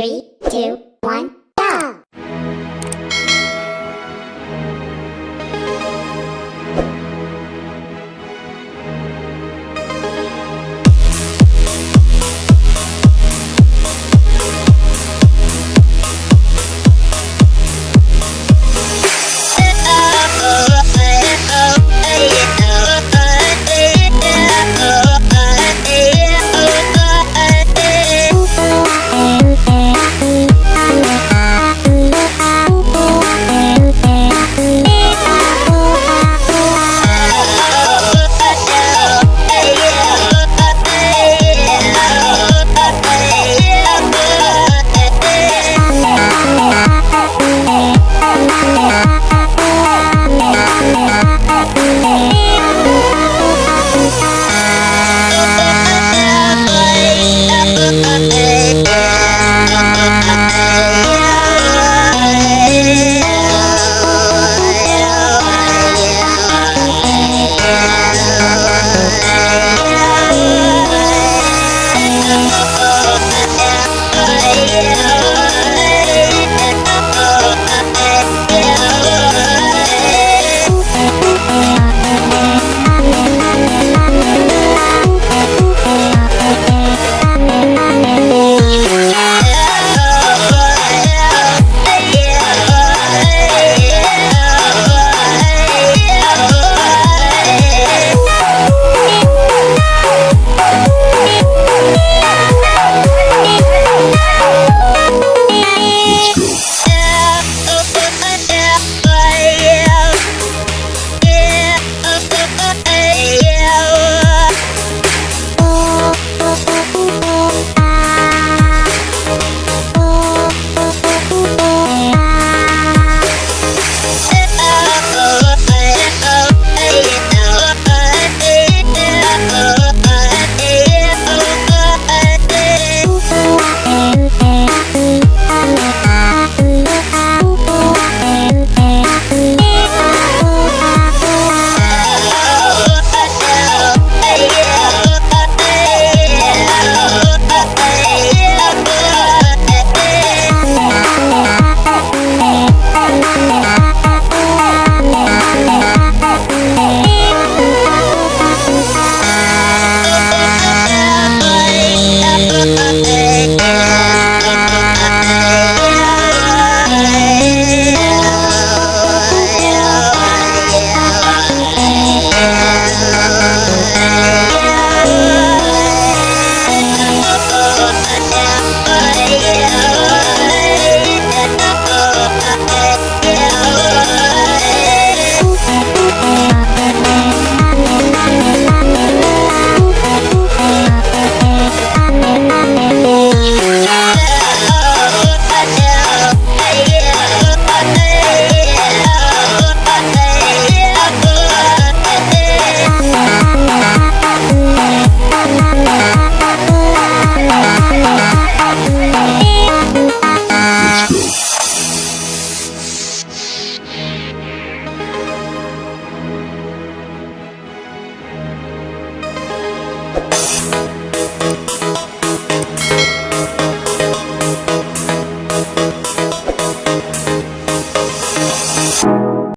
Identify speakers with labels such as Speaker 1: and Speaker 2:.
Speaker 1: Three, two, yeah.